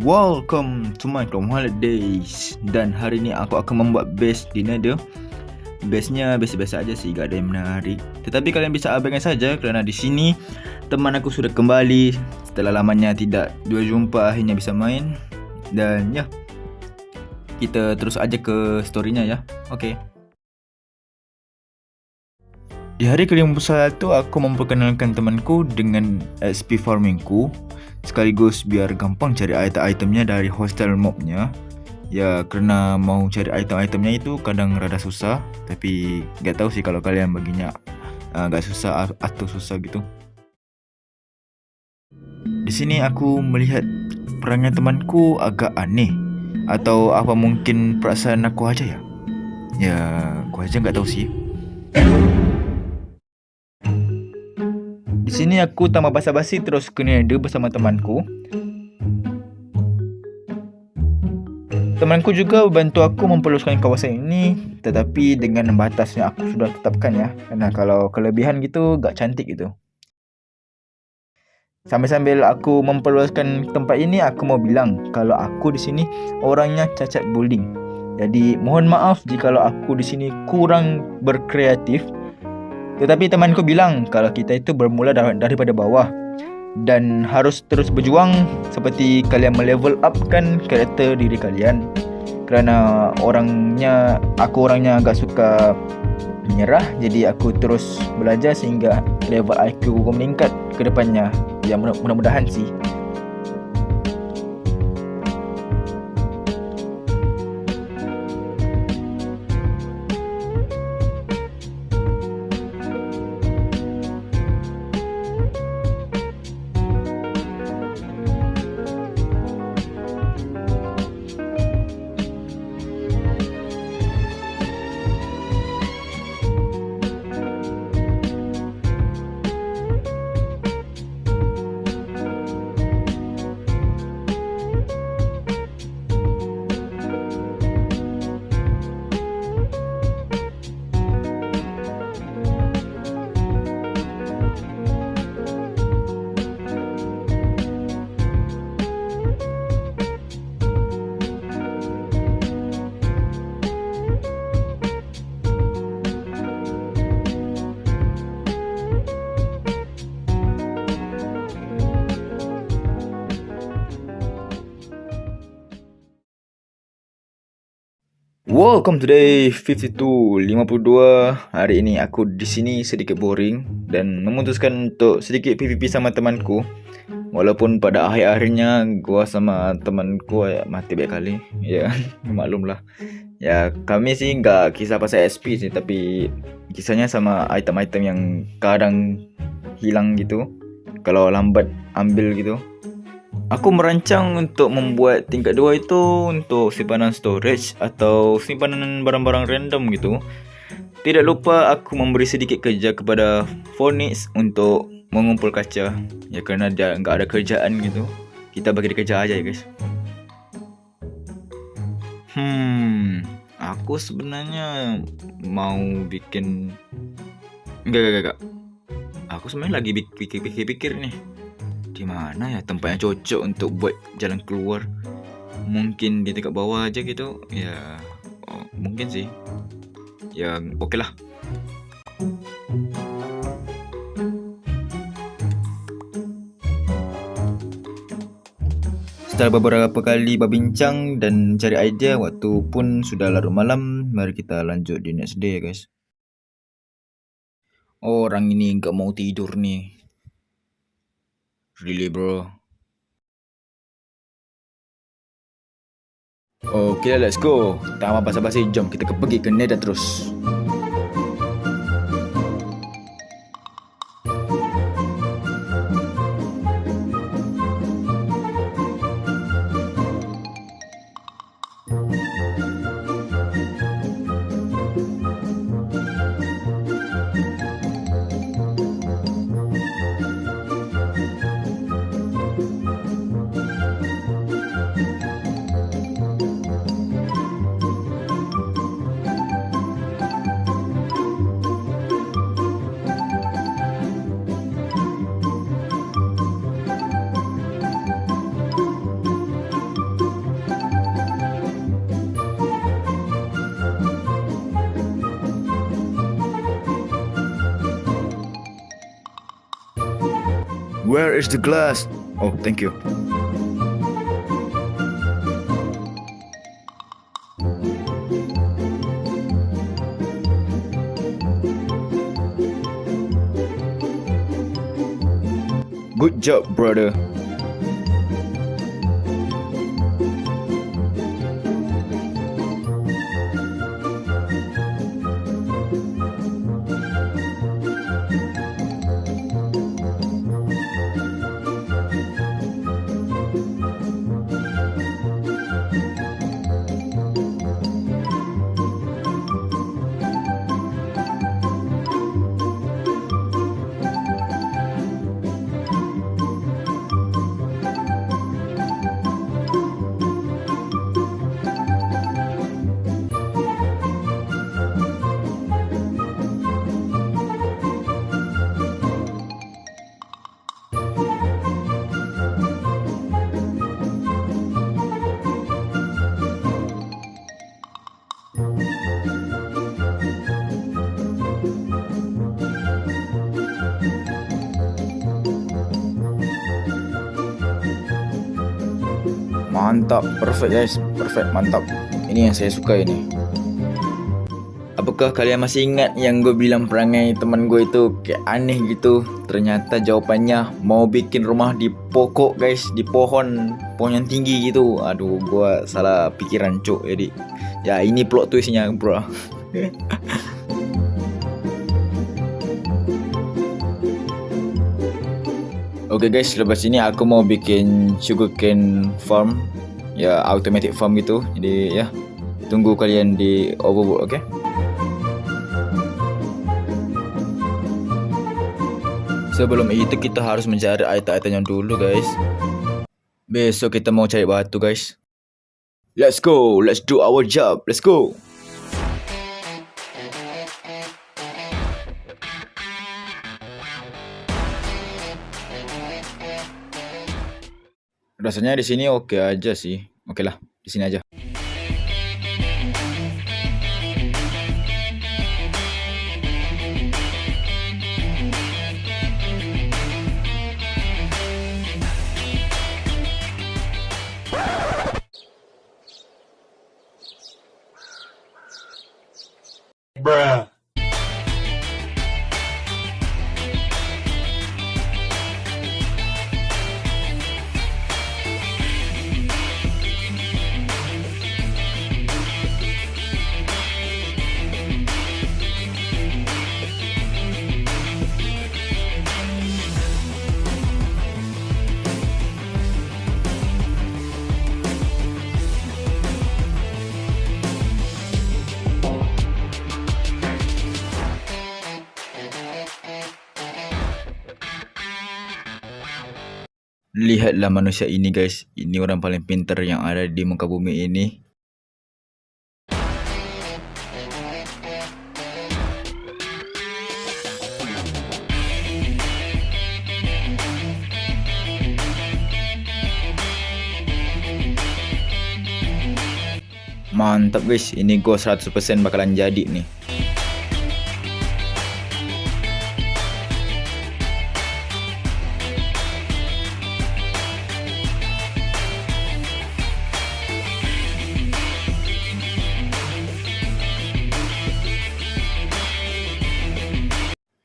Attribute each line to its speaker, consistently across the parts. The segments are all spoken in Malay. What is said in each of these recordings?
Speaker 1: Welcome to my Chrome Holidays. Dan hari ni aku akan membuat base di Nether Base-nya biasa-biasa aja sih, gak ada yang menarik. Tetapi kalian bisa abaikan saja kerana di sini Teman aku sudah kembali. Setelah lamanya tidak dua jumpa akhirnya bisa main. Dan ya Kita terus aja ke storynya ya. Okay di hari ke-51 aku memperkenalkan temanku dengan SP farmingku sekaligus biar gampang cari item-itemnya dari hostel mobnya. Ya kerana mau cari item-itemnya itu kadang rada susah tapi gak tahu sih kalau kalian baginya uh, gak susah atau susah gitu. Di sini aku melihat perangai temanku agak aneh atau apa mungkin perasaan aku aja ya? Ya aku aja gak tahu sih Di sini aku tambah basa-basi terus ke Nether bersama temanku. Temanku juga bantu aku memperluaskan kawasan ini tetapi dengan batas yang aku sudah tetapkan ya. Karena kalau kelebihan gitu gak cantik gitu. Sambil-sambil aku memperluaskan tempat ini aku mau bilang kalau aku di sini orangnya cacat building. Jadi mohon maaf jika aku di sini kurang berkreatif tetapi temanku bilang kalau kita itu bermula daripada bawah dan harus terus berjuang seperti kalian melevel upkan karakter diri kalian. Kerana orangnya aku orangnya agak suka menyerah jadi aku terus belajar sehingga level IQ aku meningkat ke depannya. Ya mudah-mudahan sih. Welcome to day 52 52 Hari ini aku di sini sedikit boring Dan memutuskan untuk sedikit PVP sama temanku. Walaupun pada akhir-akhirnya Gua sama temanku ya, mati banyak kali. Ya maklum lah. Ya kami sih nggak kisah pasal SP sih Tapi kisahnya sama item-item yang kadang hilang gitu. Kalau lambat ambil gitu Aku merancang untuk membuat tingkat 2 itu untuk simpanan storage atau simpanan barang-barang random gitu. Tidak lupa aku memberi sedikit kerja kepada Phoenix untuk mengumpul kaca. Ya kerana dia enggak ada kerjaan gitu. Kita bagi dia kerja aja ya guys. Hmm, aku sebenarnya mau bikin enggak enggak enggak. Aku sebenarnya lagi pikir-pikir nih di mana ya tempat yang cocok untuk buat jalan keluar. Mungkin di dekat bawah aja gitu ya oh, mungkin sih. Ya oke lah. Setelah beberapa kali berbincang dan cari idea waktu pun sudah larut malam Mari kita lanjut di next day guys. Orang ini enggak mau tidur nih Really bro? Okay let's go. Tak apa basa-basi jom kita pergi ke Nether terus Where is the glass? Oh, thank you. Good job, brother. Mantap, perfect guys, perfect, mantap. Ini yang saya suka ini. Apakah kalian masih ingat yang gue bilang perangai teman gue itu kayak aneh gitu? Ternyata jawapannya mau bikin rumah di pokok guys, di pohon, pohon yang tinggi gitu. Aduh, gue salah pikiran cuk. Jadi, ya ini plot twistnya bro. Okay guys, lepas ini aku mau bikin sugarcane farm Ya, automatic farm gitu Jadi ya, tunggu kalian di overworld, oke? Okay? Sebelum itu kita harus mencari item-item yang dulu guys Besok kita mau cari batu guys Let's go, let's do our job, let's go Rasanya di sini oke okay aja sih. Oke okay lah, di sini aja. Bruh. Lihatlah manusia ini guys. Ini orang paling pintar yang ada di muka bumi ini. Mantap guys. Ini gua 100% bakalan jadi nih.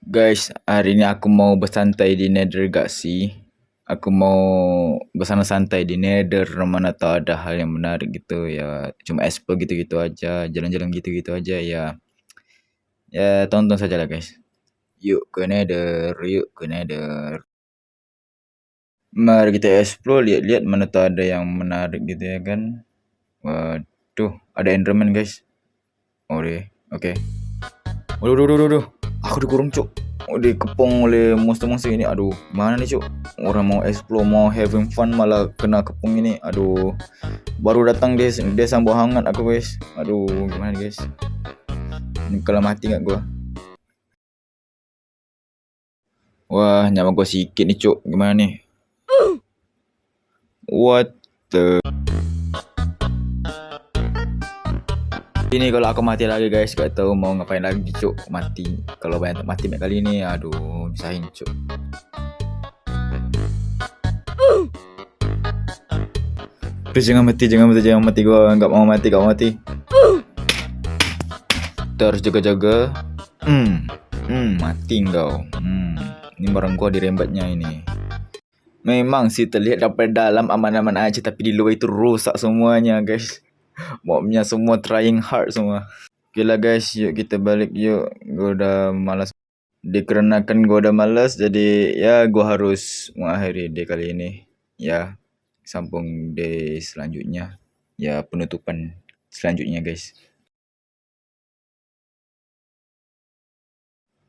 Speaker 1: Guys, hari ni aku mau bersantai di Nether Galaxy. Aku mau bersantai-santai di Nether mana tahu ada hal yang menarik gitu ya. Cuma explore gitu-gitu aja, jalan-jalan gitu-gitu aja ya. Ya, tonton saja lah guys. Yuk ke Nether, yuk ke Nether. Mari kita explore, lihat-lihat mana tahu ada yang menarik gitu ya kan. Waduh, ada Enderman guys. Deh. Oke. Okay. Waduh, waduh, waduh, waduh. Aku dikurung cuk. Dikepung oleh monster-monster ini. Aduh Mana ni cuk? Orang mau explore Mau having fun Malah kena kepung ini. Aduh. Baru datang dia Dia sambut hangat aku guys. Aduh Gimana ni guys? Ini kalau mati kat gua? Wah Nyawa gua sikit ni cuk. Gimana ni? What the Ini kalau aku mati lagi guys, kau tahu mau ngapain lagi cuk mati. Kalau banyak mati macam kali ini, aduh, bisa hancur. Please jangan mati, jangan mati, jangan mati gua enggak mau mati, enggak mau mati. Terus jaga-jaga. Hmm. Hmm, mati kau. Hmm. Ini barang gua dirembatnya ini. Memang sih terlihat dapat dalam aman-aman aja tapi di luar itu rusak semuanya guys. Mobnya semua trying hard semua. Okay lah guys, yuk kita balik yuk. Gua udah malas. Dikarenakan gua udah malas jadi ya gua harus mengakhiri day kali ini. Ya, sambung day selanjutnya. Ya, penutupan selanjutnya guys.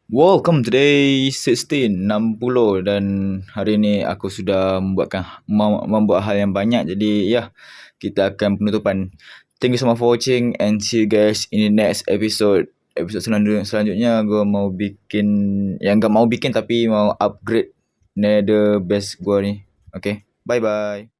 Speaker 1: Welcome today 1660 dan hari ini aku sudah membuatkan membuat hal yang banyak jadi ya kita akan penutupan. Thank you so much for watching and see you guys in the next episode. Episode selanjutnya selanjutnya gue mau bikin yang enggak mau bikin tapi mau upgrade nether base gue ni. Okay, bye bye.